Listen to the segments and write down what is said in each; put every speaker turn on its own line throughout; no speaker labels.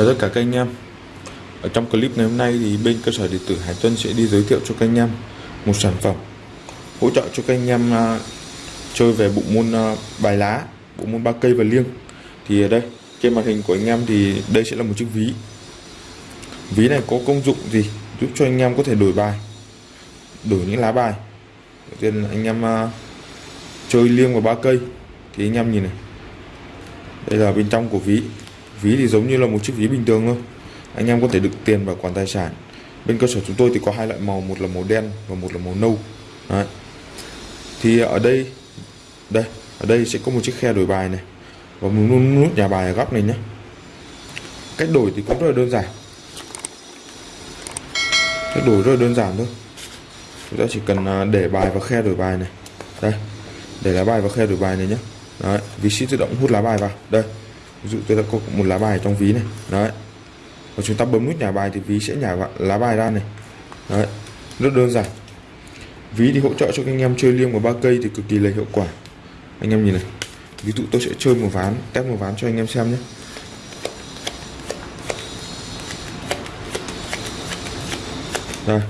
Chào tất cả các anh em. Ở trong clip ngày hôm nay thì bên cơ sở điện tử Hải Tuân sẽ đi giới thiệu cho các anh em một sản phẩm hỗ trợ cho các anh em uh, chơi về bộ môn uh, bài lá, bộ môn ba cây và liêng. Thì ở đây trên màn hình của anh em thì đây sẽ là một chiếc ví. Ví này có công dụng gì giúp cho anh em có thể đổi bài đổi những lá bài? Đầu tiên anh em uh, chơi liêng và ba cây. Thì anh em nhìn này. Đây là bên trong của ví ví thì giống như là một chiếc ví bình thường thôi. Anh em có thể đựng tiền và quản tài sản. Bên cơ sở chúng tôi thì có hai loại màu, một là màu đen và một là màu nâu. Đấy. thì ở đây đây, ở đây sẽ có một chiếc khe đổi bài này. Và một nút nhà bài ở góc này nhé. Cách đổi thì cũng rất là đơn giản. Cách đổi rất là đơn giản thôi. Chúng ta chỉ cần à, để bài vào khe đổi bài này. Đây, để lá bài vào khe đổi bài này nhé. Đấy, vị sẽ tự động hút lá bài vào. Đây ví dụ tôi đã có một lá bài trong ví này. Đấy. Và chúng ta bấm nút nhả bài thì ví sẽ nhả lá bài ra này. Đấy. Rất đơn giản. Ví thì hỗ trợ cho các anh em chơi liêng và ba cây thì cực kỳ là hiệu quả. Anh em nhìn này. Ví dụ tôi sẽ chơi một ván, test một ván cho anh em xem nhé. Đây.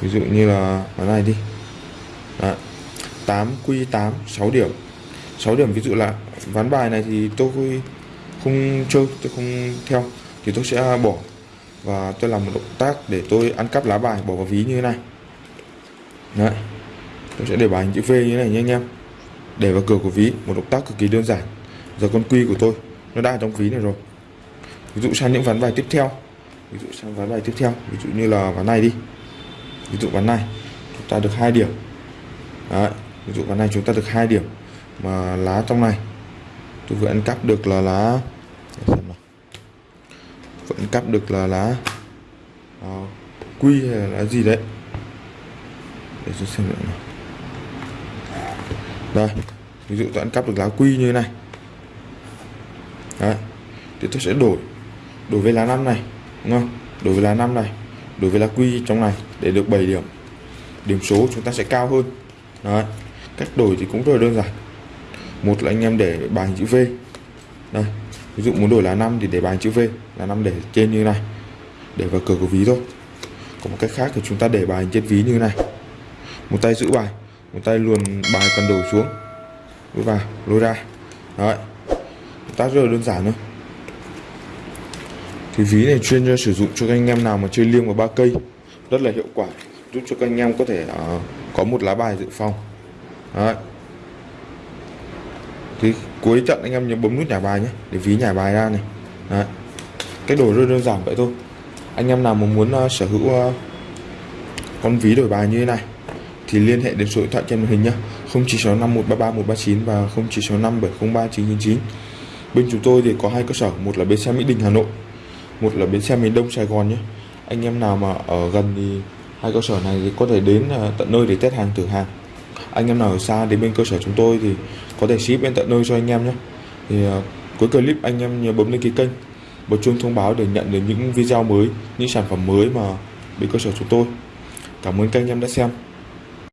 Ví dụ như là ván này đi. Đấy. 8 quy 8 6 điểm. 6 điểm ví dụ là ván bài này thì tôi không chơi, tôi không theo. Thì tôi sẽ bỏ và tôi làm một động tác để tôi ăn cắp lá bài, bỏ vào ví như thế này. Đấy. Tôi sẽ để bài chữ V như thế này nha anh em. Để vào cửa của ví, một động tác cực kỳ đơn giản. Giờ con quy của tôi, nó đã trong ví này rồi. Ví dụ sang những ván bài tiếp theo. Ví dụ sang ván bài tiếp theo. Ví dụ như là ván này đi. Ví dụ ván này, chúng ta được hai điểm. Đấy. Ví dụ ván này chúng ta được hai điểm. Mà lá trong này tôi vừa ăn cắp được là lá. Vẫn cắp được là lá. À, quy hay là lá gì đấy? Để tôi xem nữa đây ví dụ tôi ăn cắp được lá quy như thế này. Đấy thì tôi sẽ đổi. Đổi với lá năm này đúng không? Đổi với lá năm này đổi với lá quy trong này để được 7 điểm. Điểm số chúng ta sẽ cao hơn. Đấy cách đổi thì cũng rất là đơn giản một là anh em để bài chữ V. Đây ví dụ muốn đổi lá 5 thì để bài chữ V là 5 để trên như này để vào cửa của ví thôi. Có một cách khác thì chúng ta để bài trên ví như này. Một tay giữ bài một tay luồn bài cần đổi xuống. Lôi vào lôi ra. Đấy. Tác rất là đơn giản thôi. Thì ví này chuyên cho sử dụng cho các anh em nào mà chơi liêng và ba cây. Rất là hiệu quả giúp cho các anh em có thể uh, có một lá bài dự phòng. Đấy thì cuối trận anh em nhớ bấm nút nhả bài nhé để ví nhả bài ra này. Đấy. cái đổi rất đơn giản vậy thôi. Anh em nào mà muốn uh, sở hữu uh, con ví đổi bài như thế này thì liên hệ đến số điện thoại trên màn hình nhé 0965133139 và 0965703999 bên chúng tôi thì có hai cơ sở một là bến xe Mỹ Đình Hà Nội một là bến xe miền Đông Sài Gòn nhé. Anh em nào mà ở gần thì hai cơ sở này thì có thể đến uh, tận nơi để test hàng thử hàng anh em nào ở xa đến bên cơ sở chúng tôi thì có thể ship bên tận nơi cho anh em nhé. Thì uh, cuối clip anh em nhớ bấm đăng ký kênh bật chuông thông báo để nhận được những video mới những sản phẩm mới mà bên cơ sở chúng tôi. Cảm ơn các anh em đã xem.